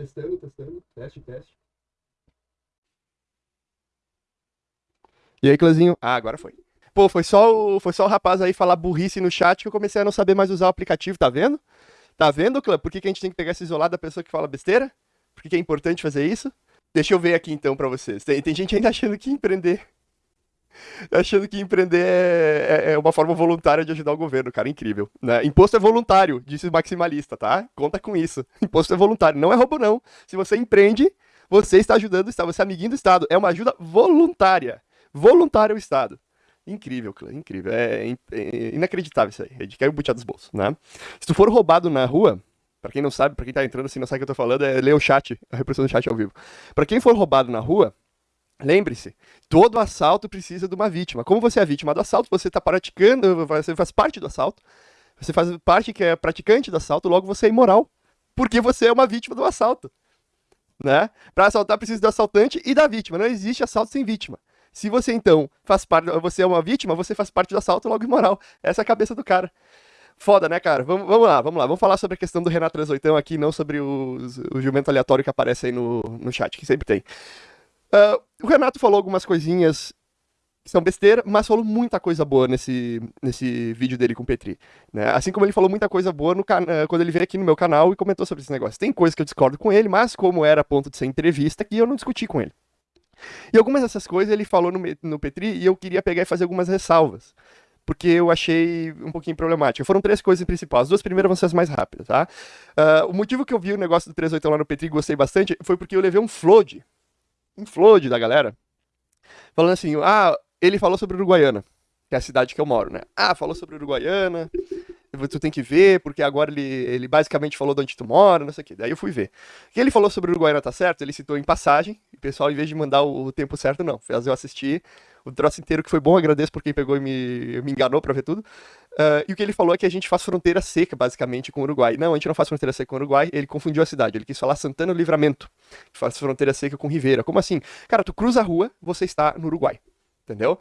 Testando, testando. Teste, teste. E aí, Clãzinho? Ah, agora foi. Pô, foi só, o, foi só o rapaz aí falar burrice no chat que eu comecei a não saber mais usar o aplicativo, tá vendo? Tá vendo, Clã? Por que, que a gente tem que pegar esse isolado da pessoa que fala besteira? Por que, que é importante fazer isso? Deixa eu ver aqui então pra vocês. Tem, tem gente ainda achando que empreender. Achando que empreender é, é, é, uma forma voluntária de ajudar o governo, cara, incrível. Né? Imposto é voluntário, disse o maximalista, tá? Conta com isso. Imposto é voluntário, não é roubo, não. Se você empreende, você está ajudando o Estado, você é amiguinho do Estado. É uma ajuda voluntária. Voluntária ao Estado. Incrível, incrível. É, é inacreditável isso aí. É de cair o butiá dos bolsos, né? Se tu for roubado na rua, para quem não sabe, para quem tá entrando assim, não sabe o que eu tô falando, é ler o chat, a reprodução do chat ao vivo. Para quem for roubado na rua, lembre-se, todo assalto precisa de uma vítima. Como você é vítima do assalto, você está praticando, você faz parte do assalto, você faz parte que é praticante do assalto, logo você é imoral, porque você é uma vítima do assalto. Né? Para assaltar precisa do assaltante e da vítima. Não existe assalto sem vítima. Se você então faz parte, você é uma vítima, você faz parte do assalto logo imoral. Essa é a cabeça do cara. Foda, né, cara? Vamos, vamos lá, vamos lá. Vamos falar sobre a questão do Renato Transoitão aqui, não sobre os, o jumento aleatório que aparece aí no, no chat, que sempre tem. Uh, o Renato falou algumas coisinhas que são besteira, mas falou muita coisa boa nesse, nesse vídeo dele com o Petri. Né? Assim como ele falou muita coisa boa no quando ele veio aqui no meu canal e comentou sobre esse negócio. Tem coisas que eu discordo com ele, mas como era ponto de ser entrevista, aqui eu não discuti com ele. E algumas dessas coisas ele falou no, no Petri e eu queria pegar e fazer algumas ressalvas. Porque eu achei um pouquinho problemático. Foram três coisas principais. As duas primeiras vão ser as mais rápidas, tá? Uh, o motivo que eu vi o negócio do 38 lá no Petri e gostei bastante foi porque eu levei um flood. Um flood da galera. Falando assim, ah, ele falou sobre Uruguaiana, que é a cidade que eu moro, né? Ah, falou sobre Uruguaiana tu tem que ver, porque agora ele, ele basicamente falou de onde tu mora, não sei o que. Daí eu fui ver. O que ele falou sobre o Uruguaiana tá certo, ele citou em passagem, e o pessoal, em vez de mandar o, tempo certo, não. Fez eu assistir o troço inteiro, que foi bom, agradeço por quem pegou e me, me enganou pra ver tudo. Uh, e o que ele falou é que a gente faz fronteira seca, basicamente, com o Uruguai. Não, a gente não faz fronteira seca com o Uruguai, ele confundiu a cidade. Ele quis falar Santana Livramento, que faz fronteira seca com Ribeira. Como assim? Cara, tu cruza a rua, você está no Uruguai. Entendeu?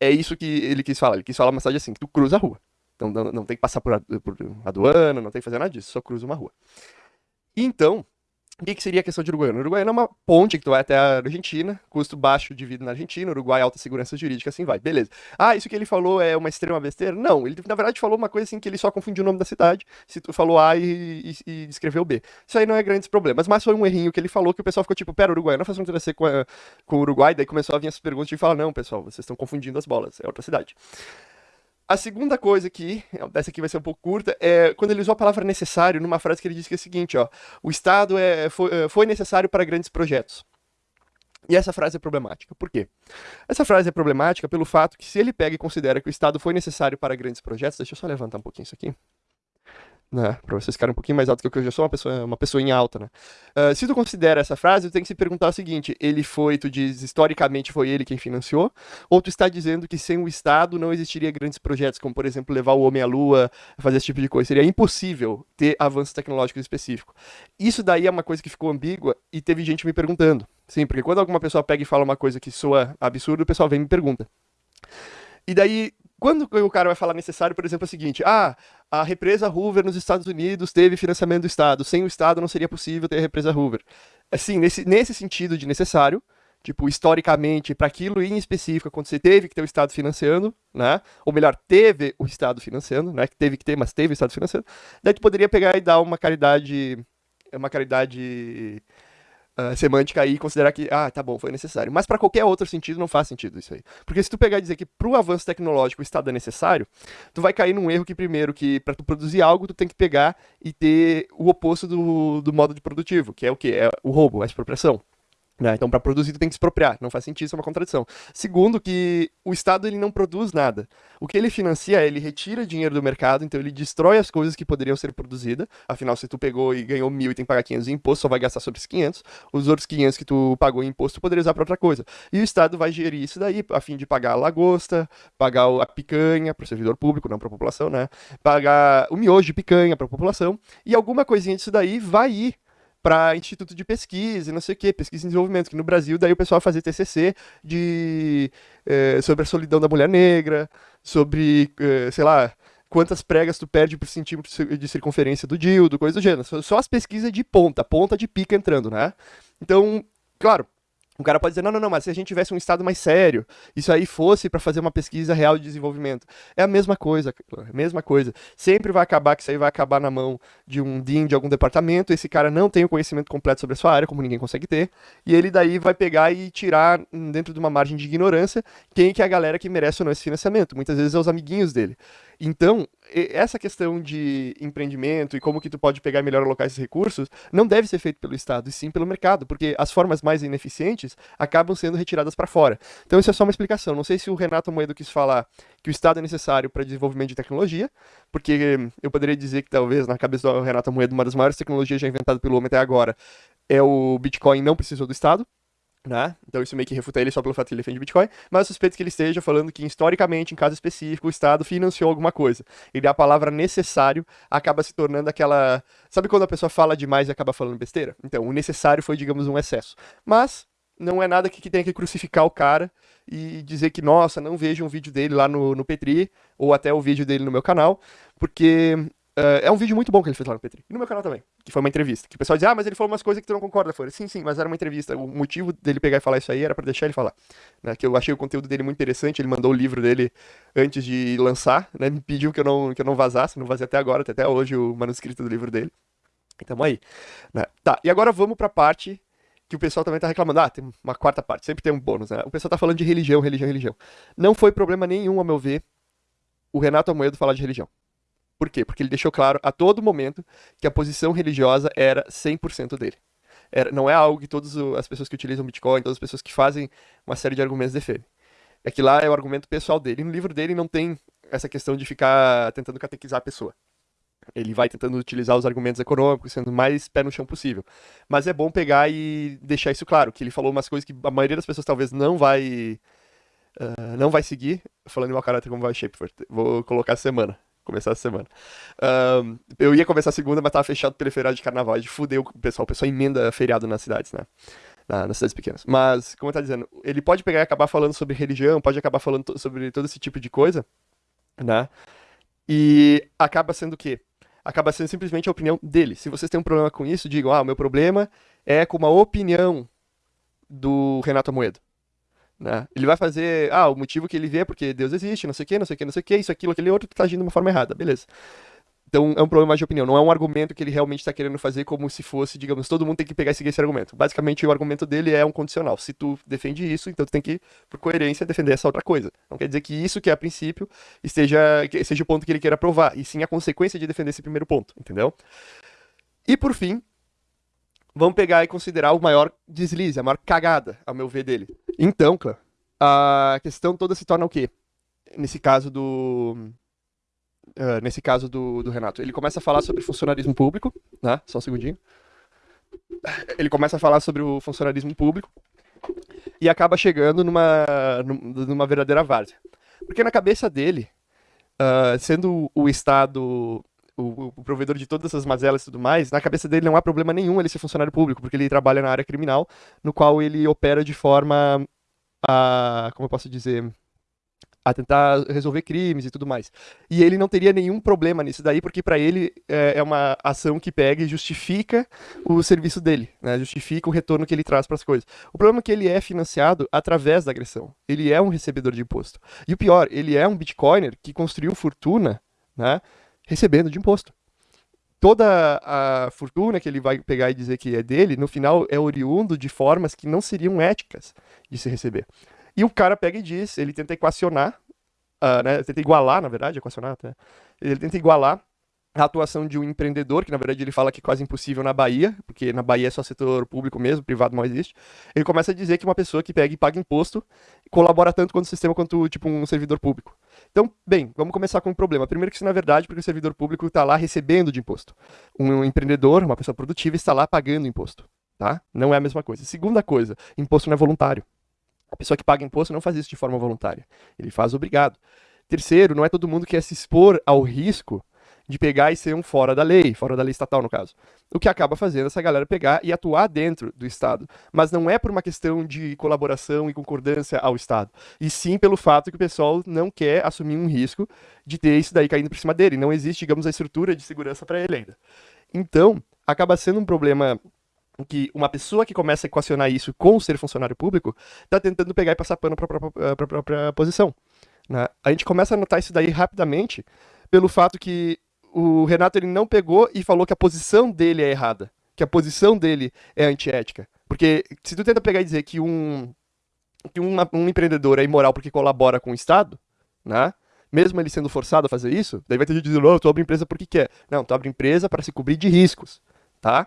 É isso que ele quis falar. Ele quis falar uma mensagem assim, tu cruza a rua. Então não, não tem que passar por, por aduana, não tem que fazer nada disso, só cruza uma rua. Então, o que, que, seria a questão de Uruguaiana? Uruguaiana é uma ponte que tu vai até a Argentina, custo baixo de vida na Argentina, Uruguai alta segurança jurídica, assim vai, beleza. Ah, isso que ele falou é uma extrema besteira? Não, ele na verdade falou uma coisa assim que ele só confundiu o nome da cidade, se tu falou A e, e, e escreveu B. Isso aí não é grandes problemas, mas foi um errinho que ele falou que o pessoal ficou tipo, pera, Uruguaiana faz fronteira ser com, com o Uruguai, daí começou a vir essas perguntas e falar, não, pessoal, vocês estão confundindo as bolas, é outra cidade. A segunda coisa aqui, essa aqui vai ser um pouco curta, é quando ele usou a palavra necessário numa frase que ele disse que é o seguinte, ó, o Estado é, foi, é, foi necessário para grandes projetos. E essa frase é problemática. Por quê? Essa frase é problemática pelo fato que se ele pega e considera que o Estado foi necessário para grandes projetos, deixa eu só levantar um pouquinho isso aqui né? Pra vocês ficarem um pouquinho mais alto que eu, que eu já sou uma pessoa, uma pessoa em alta, né? Uh, se tu considera essa frase, tu tem que se perguntar o seguinte: ele foi, tu diz, historicamente foi ele quem financiou? Ou tu está dizendo que sem o Estado não existiria grandes projetos, como por exemplo levar o homem à Lua, fazer esse tipo de coisa? Seria impossível ter avanços tecnológicos específicos. Isso daí é uma coisa que ficou ambígua e teve gente me perguntando. Sim, porque quando alguma pessoa pega e fala uma coisa que soa absurdo, o pessoal vem e me pergunta. E daí, quando o cara vai falar necessário, por exemplo, é o seguinte: ah, a represa Hoover nos Estados Unidos teve financiamento do Estado. Sem o Estado não seria possível ter a represa Hoover. Assim, nesse, nesse sentido de necessário, tipo, historicamente, para aquilo em específico, você teve que ter o Estado financiando, né? Ou melhor, teve o Estado financiando, né? Que teve que ter, mas teve o Estado financiando. Daí tu poderia pegar e dar uma caridade. Uma caridade uh, semântica aí e considerar que, ah, tá bom, foi necessário. Mas para qualquer outro sentido não faz sentido isso aí. Porque se tu pegar e dizer que pro avanço tecnológico o Estado é necessário, tu vai cair num erro que primeiro, que para tu produzir algo, tu tem que pegar e ter o oposto do, do modo de produtivo, que é o que? É o roubo, a expropriação. Né? Então, para produzir, tu tem que expropriar. Não faz sentido, isso é uma contradição. Segundo, que o Estado ele não produz nada. O que ele financia, ele retira dinheiro do mercado, então ele destrói as coisas que poderiam ser produzidas. Afinal, se tu pegou e ganhou mil e tem que pagar 500 em imposto, só vai gastar sobre esses 500. Os outros 500 que tu pagou em imposto, tu poderia usar para outra coisa. E o Estado vai gerir isso daí, a fim de pagar a lagosta, pagar a picanha para o servidor público, não para a população, né? Pagar o miojo de picanha para a população. E alguma coisinha disso daí vai ir para instituto de pesquisa não sei o que, pesquisa e desenvolvimento, que no Brasil daí o pessoal fazia TCC de, eh, sobre a solidão da mulher negra, sobre, eh, sei lá, quantas pregas tu perde por centímetro de circunferência do dildo, coisa do gênero. Só as pesquisas de ponta, ponta de pica entrando, né? Então, claro, o cara pode dizer, não, não, não, mas se a gente tivesse um estado mais sério, isso aí fosse para fazer uma pesquisa real de desenvolvimento. É a mesma coisa, é a mesma coisa. Sempre vai acabar que isso aí vai acabar na mão de um DIN de algum departamento, esse cara não tem o conhecimento completo sobre a sua área, como ninguém consegue ter, e ele daí vai pegar e tirar dentro de uma margem de ignorância quem que é a galera que merece ou não esse financiamento. Muitas vezes é os amiguinhos dele. Então, essa questão de empreendimento e como que tu pode pegar e melhor alocar esses recursos não deve ser feito pelo Estado, e sim pelo mercado, porque as formas mais ineficientes acabam sendo retiradas para fora. Então isso é só uma explicação. Não sei se o Renato Moedo quis falar que o Estado é necessário para desenvolvimento de tecnologia, porque eu poderia dizer que talvez na cabeça do Renato Moedo uma das maiores tecnologias já inventadas pelo homem até agora é o Bitcoin não precisou do Estado, né? Então isso meio que refuta ele só pelo fato que ele defende Bitcoin, mas suspeito que ele esteja falando que historicamente, em caso específico, o Estado financiou alguma coisa. E a palavra necessário acaba se tornando aquela... Sabe quando a pessoa fala demais e acaba falando besteira? Então, o necessário foi, digamos, um excesso. Mas não é nada que, tenha que crucificar o cara e dizer que, nossa, não veja um vídeo dele lá no, no Petri, ou até o vídeo dele no meu canal, porque Uh, é um vídeo muito bom que ele fez lá no Petri. E no meu canal também. Que foi uma entrevista. Que o pessoal diz, ah, mas ele falou umas coisas que tu não concorda. Foi, sim, sim, mas era uma entrevista. O motivo dele pegar e falar isso aí era para deixar ele falar. Né? Que eu achei o conteúdo dele muito interessante. Ele mandou o livro dele antes de lançar, né? Me pediu que eu não, que eu não vazasse. Não vazei até agora, até hoje o manuscrito do livro dele. E tamo aí. Né? Tá, e agora vamos pra parte que o pessoal também tá reclamando. Ah, tem uma quarta parte, sempre tem um bônus, né? O pessoal tá falando de religião, religião, religião. Não foi problema nenhum, a meu ver, o Renato Amoedo falar de religião. Por quê? Porque ele deixou claro a todo momento que a posição religiosa era 100% dele. Era, não é algo que todas as pessoas que utilizam Bitcoin, todas as pessoas que fazem uma série de argumentos defendem. É que lá é o argumento pessoal dele. No livro dele não tem essa questão de ficar tentando catequizar a pessoa. Ele vai tentando utilizar os argumentos econômicos, sendo mais pé no chão possível. Mas é bom pegar e deixar isso claro, que ele falou umas coisas que a maioria das pessoas talvez não vai uh, não vai seguir. Falando em mau caráter como vai Shapeforth. Vou colocar semana começar a semana. Um, eu ia começar a segunda, mas tava fechado pelo feriado de carnaval. De fudeu o pessoal. O pessoal emenda feriado nas cidades, né? Na, nas cidades pequenas. Mas, como eu dizendo, ele pode pegar e acabar falando sobre religião, pode acabar falando sobre todo esse tipo de coisa, né? E acaba sendo o quê? Acaba sendo simplesmente a opinião dele. Se vocês têm um problema com isso, digam, ah, o meu problema é com uma opinião do Renato Amoedo. Né? Ele vai fazer, ah, o motivo que ele vê é porque Deus existe, não sei o que, não sei o que, não sei o que, isso, aquilo, aquele outro, que tá agindo de uma forma errada, beleza. Então é um problema de opinião, não é um argumento que ele realmente está querendo fazer como se fosse, digamos, todo mundo tem que pegar e seguir esse argumento. Basicamente o argumento dele é um condicional. Se tu defende isso, então tu tem que, por coerência, defender essa outra coisa. Não quer dizer que isso que é a princípio esteja, seja o ponto que ele queira provar, e sim a consequência de defender esse primeiro ponto, entendeu? E por fim, vamos pegar e considerar o maior deslize, a maior cagada, ao meu ver, dele. Então, Clã, a questão toda se torna o quê? Nesse caso do. Uh, nesse caso do, do Renato. Ele começa a falar sobre funcionarismo público, né? Só um segundinho. Ele começa a falar sobre o funcionarismo público e acaba chegando numa, numa verdadeira várzea. Porque na cabeça dele, uh, sendo o Estado o, o, provedor de todas essas mazelas e tudo mais, na cabeça dele não há problema nenhum ele ser funcionário público, porque ele trabalha na área criminal, no qual ele opera de forma a. Como eu posso dizer? a tentar resolver crimes e tudo mais. E ele não teria nenhum problema nisso daí, porque para ele é, é, uma ação que pega e justifica o serviço dele, né? justifica o retorno que ele traz para as coisas. O problema é que ele é financiado através da agressão. Ele é um recebedor de imposto. E o pior, ele é um bitcoiner que construiu fortuna né, recebendo de imposto. Toda a fortuna que ele vai pegar e dizer que é dele, no final é oriundo de formas que não seriam éticas de se receber. E o cara pega e diz, ele tenta equacionar, uh, né, tenta igualar, na verdade, equacionar até, ele tenta igualar a atuação de um empreendedor, que na verdade ele fala que é quase impossível na Bahia, porque na Bahia é só setor público mesmo, privado não existe. Ele começa a dizer que uma pessoa que pega e paga imposto colabora tanto quanto o sistema quanto tipo um servidor público. Então, bem, vamos começar com um problema. Primeiro que isso na verdade, porque o servidor público está lá recebendo de imposto. Um empreendedor, uma pessoa produtiva está lá pagando imposto, tá? Não é a mesma coisa. Segunda coisa, imposto não é voluntário. A pessoa que paga imposto não faz isso de forma voluntária. Ele faz obrigado. Terceiro, não é todo mundo que quer se expor ao risco de pegar e ser um fora da lei, fora da lei estatal no caso. O que acaba fazendo essa galera pegar e atuar dentro do Estado. Mas não é por uma questão de colaboração e concordância ao Estado, e sim pelo fato que o pessoal não quer assumir um risco de ter isso daí caindo por cima dele. Não existe, digamos, a estrutura de segurança para ele ainda. Então, acaba sendo um problema que uma pessoa que começa a equacionar isso com ser funcionário público está tentando pegar e passar pano para a própria posição. Né? A gente começa a notar isso daí rapidamente pelo fato que o Renato ele não pegou e falou que a posição dele é errada, que a posição dele é antiética. Porque se tu tenta pegar e dizer que um, que um, empreendedor é imoral porque colabora com o Estado, né? mesmo ele sendo forçado a fazer isso, daí vai ter gente dizendo, oh, tu abre empresa porque quer. Não, tu abre empresa para se cobrir de riscos, tá?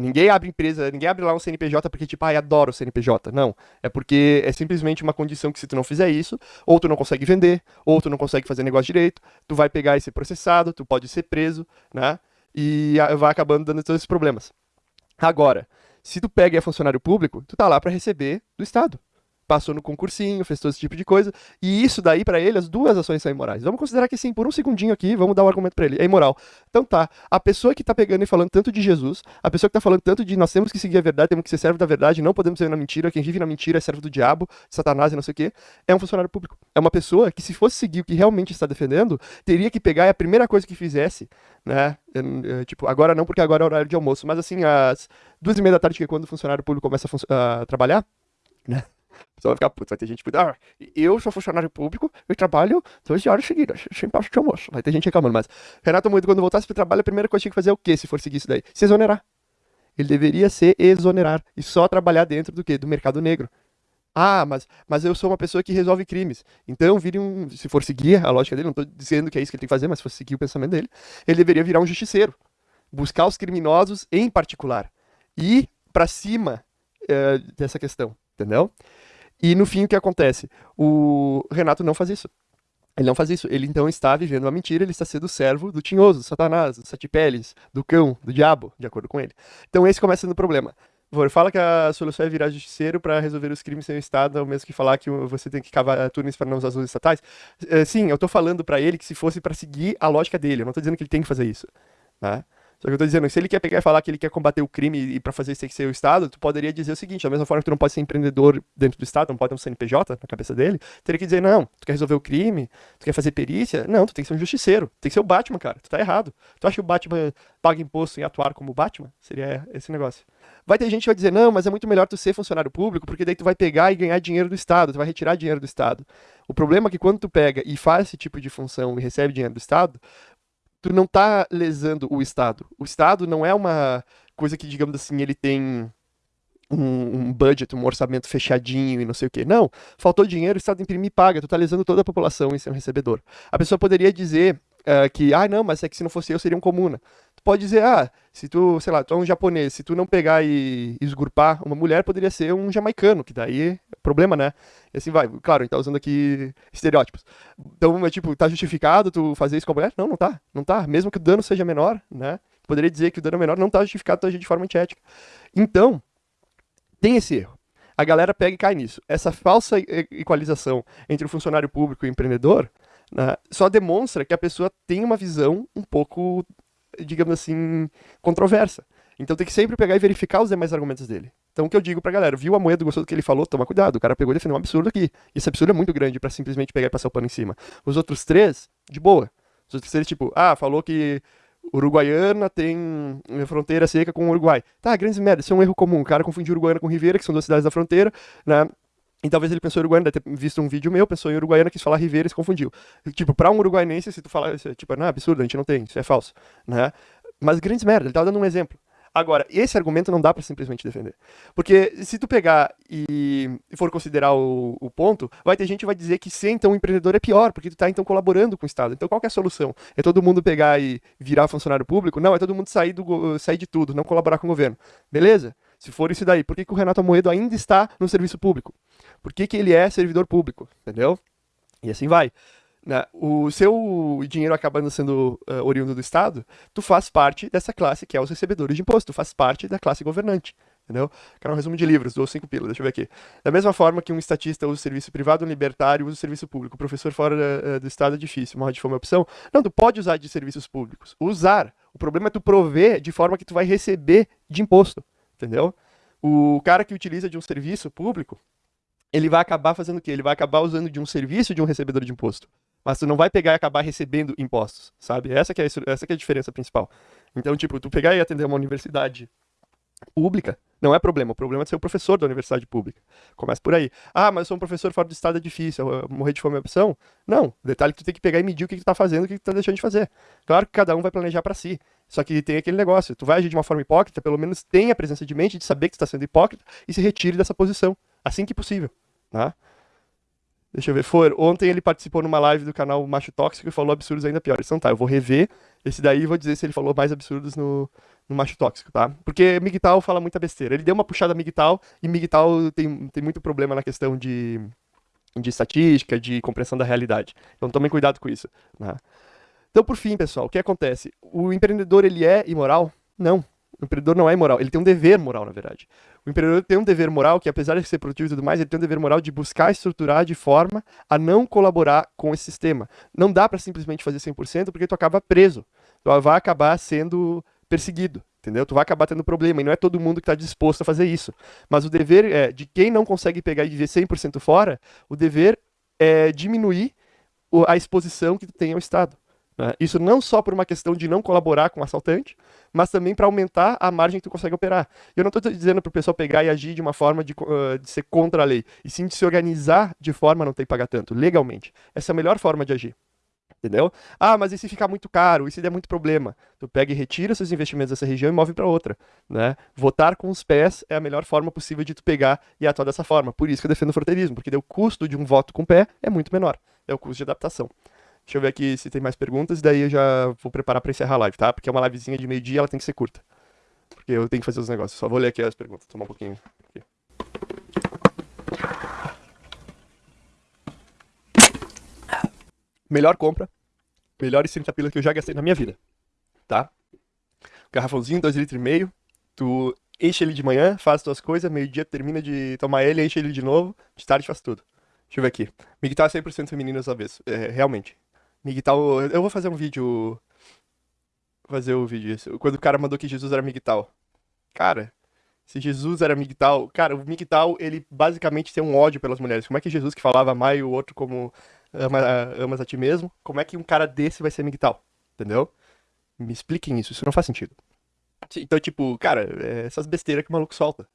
Ninguém abre empresa, ninguém abre lá um CNPJ porque, tipo, ai, adoro o CNPJ. Não. É porque é simplesmente uma condição que se tu não fizer isso, ou tu não consegue vender, ou tu não consegue fazer negócio direito, tu vai pegar e ser processado, tu pode ser preso, né? E vai acabando dando todos esses problemas. Agora, se tu pega e é funcionário público, tu tá lá para receber do Estado passou no concursinho, fez todo esse tipo de coisa. E isso daí, para ele, as duas ações são imorais. Vamos considerar que sim, por um segundinho aqui, vamos dar um argumento para ele. É imoral. Então tá, a pessoa que tá pegando e falando tanto de Jesus, a pessoa que tá falando tanto de nós temos que seguir a verdade, temos que ser servo da verdade, não podemos ser na mentira, quem vive na mentira é servo do diabo, Satanás e não sei o quê, é um funcionário público. É uma pessoa que, se fosse seguir o que realmente está defendendo, teria que pegar e a primeira coisa que fizesse, né? Tipo, agora não, porque agora é horário de almoço, mas assim, às duas e meia da tarde, que é quando o funcionário público começa a, a trabalhar, né? Só vai ficar puto, vai ter gente que ah, eu sou funcionário público, eu trabalho 12 horas seguidas, sem pausa de almoço. Vai ter gente reclamando, mas Renato Moedo, quando voltasse pro trabalho, a primeira coisa que tinha que fazer é o quê, se for seguir isso daí? Se exonerar. Ele deveria se exonerar e só trabalhar dentro do quê? Do mercado negro. Ah, mas, mas eu sou uma pessoa que resolve crimes. Então, vire um. Se for seguir a lógica dele, não estou dizendo que é isso que ele tem que fazer, mas se for seguir o pensamento dele, ele deveria virar um justiceiro. Buscar os criminosos em particular. E para cima é, dessa questão, entendeu? E no fim, o que acontece? O Renato não faz isso. Ele não faz isso. Ele então está vivendo uma mentira, ele está sendo servo do tinhoso, do satanás, do sete peles, do cão, do diabo, de acordo com ele. Então esse começa sendo o problema. Por fala que a solução é virar justiceiro para resolver os crimes sem o Estado, ao mesmo que falar que você tem que cavar túneis para não usar as luzes estatais. É, sim, eu estou falando para ele que se fosse para seguir a lógica dele, eu não estou dizendo que ele tem que fazer isso. Né? Só que eu tô dizendo, se ele quer pegar e falar que ele quer combater o crime e para fazer isso tem que ser o Estado, tu poderia dizer o seguinte, da mesma forma que tu não pode ser empreendedor dentro do Estado, não pode ter um CNPJ na cabeça dele, teria que dizer, não, tu quer resolver o crime, tu quer fazer perícia, não, tu tem que ser um justiceiro, tem que ser o Batman, cara, tu tá errado. Tu acha que o Batman paga imposto em atuar como Batman? Seria esse negócio. Vai ter gente que vai dizer, não, mas é muito melhor tu ser funcionário público, porque daí tu vai pegar e ganhar dinheiro do Estado, tu vai retirar dinheiro do Estado. O problema é que quando tu pega e faz esse tipo de função e recebe dinheiro do Estado, tu não tá lesando o Estado. O Estado não é uma coisa que, digamos assim, ele tem um, um, budget, um orçamento fechadinho e não sei o que. Não, faltou dinheiro, o Estado imprime e paga, tu tá toda a população em ser um recebedor. A pessoa poderia dizer uh, que, ah, não, mas é que se não fosse eu, seria um comuna. Pode dizer, ah, se tu, sei lá, tu é um japonês, se tu não pegar e esgurpar uma mulher, poderia ser um jamaicano, que daí é problema, né? E assim vai. Claro, a gente tá usando aqui estereótipos. Então, é tipo, tá justificado tu fazer isso com a mulher? Não, não tá. Não tá. Mesmo que o dano seja menor, né? Poderia dizer que o dano é menor não tá justificado tu agir de forma antiética. Então, tem esse erro. A galera pega e cai nisso. Essa falsa equalização entre o funcionário público e o empreendedor né, só demonstra que a pessoa tem uma visão um pouco, digamos assim, controversa. Então tem que sempre pegar e verificar os demais argumentos dele. Então o que eu digo pra galera, viu a moeda, gostou do que ele falou, toma cuidado, o cara pegou e defendeu um absurdo aqui. Esse absurdo é muito grande para simplesmente pegar e passar o pano em cima. Os outros três, de boa. Os outros três, tipo, ah, falou que Uruguaiana tem fronteira seca com o Uruguai. Tá, grandes merda, isso é um erro comum. O cara confundiu Uruguaiana com Ribeira, que são duas cidades da fronteira, né? E talvez ele pensou em Uruguaiana, deve ter visto um vídeo meu, pensou em Uruguaiana, quis falar Ribeira e se confundiu. Tipo, pra um uruguaiense, se tu falar, tipo, não, é absurdo, a gente não tem, isso é falso, né? Mas grandes merda, ele tava dando um exemplo. Agora, esse argumento não dá para simplesmente defender. Porque se tu pegar e for considerar o, o, ponto, vai ter gente que vai dizer que ser então um empreendedor é pior, porque tu tá então colaborando com o Estado. Então qual é a solução? É todo mundo pegar e virar funcionário público? Não, é todo mundo sair, do, sair de tudo, não colaborar com o governo. Beleza? Se for isso daí, por que, que o Renato Amoedo ainda está no serviço público? Por que, que ele é servidor público? Entendeu? E assim vai né, o seu dinheiro acabando sendo uh, oriundo do Estado, tu faz parte dessa classe que é os recebedores de imposto, tu faz parte da classe governante. Entendeu? Quero um resumo de livros, dou cinco pilas, deixa eu ver aqui. Da mesma forma que um estatista usa o serviço privado, um libertário usa o serviço público. Professor fora uh, do estado é difícil, morre de fome é opção. Não, tu pode usar de serviços públicos. Usar. O problema é tu prover de forma que tu vai receber de imposto. Entendeu? O cara que utiliza de um serviço público, ele vai acabar fazendo o quê? Ele vai acabar usando de um serviço de um recebedor de imposto. Mas tu não vai pegar e acabar recebendo impostos, sabe? Essa que é, essa que é a diferença principal. Então, tipo, tu pegar e atender uma universidade pública, não é problema. O problema é ser o professor da universidade pública. Começa por aí. Ah, mas eu sou um professor fora do estado, é difícil. Morrer de fome é opção? Não. O detalhe é que tu tem que pegar e medir o que tu tá fazendo o que tu tá deixando de fazer. Claro que cada um vai planejar para si. Só que tem aquele negócio. Tu vai agir de uma forma hipócrita, pelo menos tenha a presença de mente de saber que tu tá sendo hipócrita e se retire dessa posição. Assim que possível. Tá? Deixa eu ver. For, ontem ele participou numa live do canal Macho Tóxico e falou absurdos ainda piores. Então tá, eu vou rever esse daí e vou dizer se ele falou mais absurdos no, no Macho Tóxico, tá? Porque Migtal fala muita besteira. Ele deu uma puxada Migtal e Migtal tem, tem muito problema na questão de, de estatística, de compreensão da realidade. Então tomem cuidado com isso. Né? Então, por fim, pessoal, o que acontece? O empreendedor, ele é imoral? Não. O empreendedor não é imoral, ele tem um dever moral, na verdade. O empreendedor tem um dever moral que, apesar de ser produtivo e tudo mais, ele tem um dever moral de buscar estruturar de forma a não colaborar com esse sistema. Não dá para simplesmente fazer 100% porque tu acaba preso. Tu vai acabar sendo perseguido, entendeu? Tu vai acabar tendo problema e não é todo mundo que está disposto a fazer isso. Mas o dever é de quem não consegue pegar e viver 100% fora, o dever é diminuir a exposição que tu tem ao Estado. Né? Isso não só por uma questão de não colaborar com o assaltante, mas também para aumentar a margem que tu consegue operar. Eu não estou dizendo para o pessoal pegar e agir de uma forma de, uh, de, ser contra a lei, e sim de se organizar de forma a não ter que pagar tanto, legalmente. Essa é a melhor forma de agir. Entendeu? Ah, mas e se ficar muito caro? E se der muito problema? Tu pega e retira seus investimentos dessa região e move para outra. Né? Votar com os pés é a melhor forma possível de tu pegar e atuar dessa forma. Por isso que eu defendo o fronteirismo, porque o custo de um voto com o pé é muito menor. É o custo de adaptação. Deixa eu ver aqui se tem mais perguntas, daí eu já vou preparar para encerrar a live, tá? Porque é uma livezinha de meio-dia, ela tem que ser curta. Porque eu tenho que fazer os negócios. Só vou ler aqui as perguntas, tomar um pouquinho. Aqui. Melhor compra, melhores 30 pilas que eu já gastei na minha vida, tá? Garrafãozinho, 2,5 litros e meio, tu enche ele de manhã, faz tuas coisas, meio-dia termina de tomar ele, enche ele de novo, de tarde faz tudo. Deixa eu ver aqui. Migtal é 100% feminino às vezes, é, realmente. Migtal, eu vou fazer um vídeo. Fazer o um vídeo. Quando o cara mandou que Jesus era Migtal. Cara, se Jesus era Migtal. Cara, o Migtal, ele basicamente tem um ódio pelas mulheres. Como é que Jesus que falava amar e o outro como ama, amas a ti mesmo? Como é que um cara desse vai ser Migtal? Entendeu? Me expliquem isso, isso não faz sentido. Então, tipo, cara, é essas besteiras que o maluco solta.